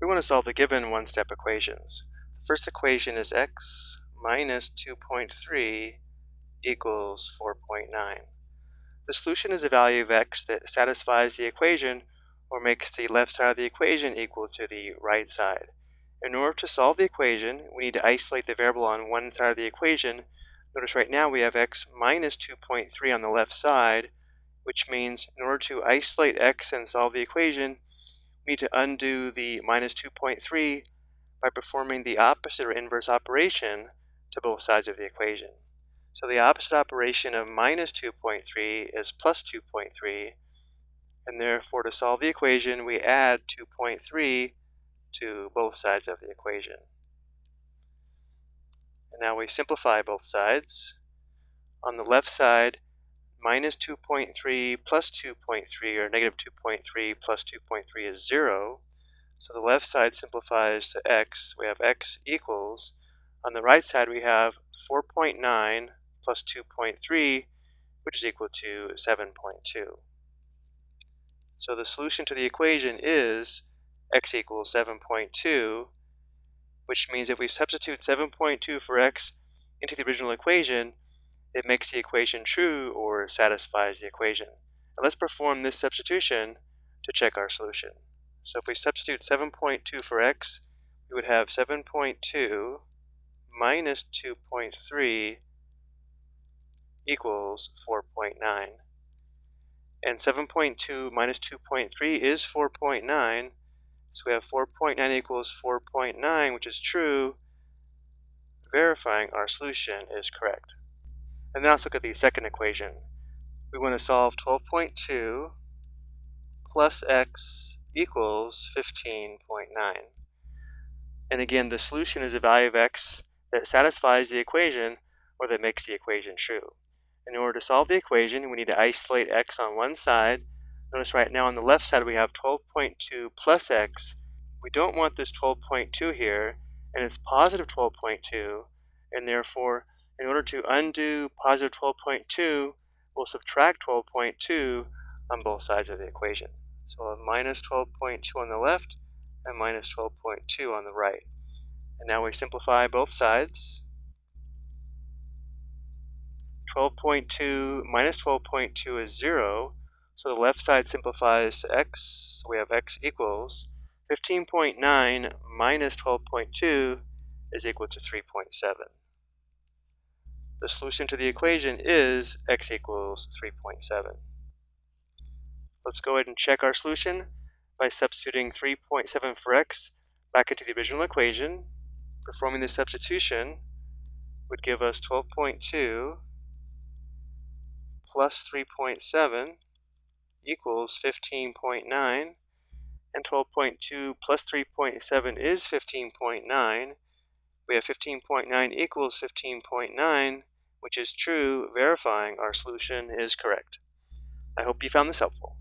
We want to solve the given one-step equations. The first equation is x minus 2.3 equals 4.9. The solution is a value of x that satisfies the equation or makes the left side of the equation equal to the right side. In order to solve the equation, we need to isolate the variable on one side of the equation. Notice right now we have x minus 2.3 on the left side, which means in order to isolate x and solve the equation, need to undo the minus 2.3 by performing the opposite or inverse operation to both sides of the equation. So the opposite operation of minus 2.3 is plus 2.3, and therefore to solve the equation we add 2.3 to both sides of the equation. And now we simplify both sides. On the left side, minus 2.3 plus 2.3, or negative 2.3 plus 2.3 is 0. So the left side simplifies to x. We have x equals. On the right side, we have 4.9 plus 2.3, which is equal to 7.2. So the solution to the equation is x equals 7.2, which means if we substitute 7.2 for x into the original equation, it makes the equation true or satisfies the equation. Let's perform this substitution to check our solution. So if we substitute 7.2 for x, we would have 7.2 minus 2.3 equals 4.9. And 7.2 minus 2.3 is 4.9, so we have 4.9 equals 4.9, which is true, verifying our solution is correct. And now let's look at the second equation. We want to solve 12.2 plus x equals 15.9. And again, the solution is a value of x that satisfies the equation or that makes the equation true. In order to solve the equation, we need to isolate x on one side. Notice right now on the left side we have 12.2 plus x. We don't want this 12.2 here, and it's positive 12.2, and therefore in order to undo positive 12.2, we'll subtract 12.2 on both sides of the equation. So we'll have minus 12.2 on the left and minus 12.2 on the right. And now we simplify both sides. 12.2 minus 12.2 is 0, so the left side simplifies to x, so we have x equals 15.9 minus 12.2 is equal to 3.7. The solution to the equation is x equals 3.7. Let's go ahead and check our solution by substituting 3.7 for x back into the original equation. Performing the substitution would give us 12.2 plus 3.7 equals 15.9 and 12.2 plus 3.7 is 15.9. We have 15.9 equals 15.9 which is true, verifying our solution is correct. I hope you found this helpful.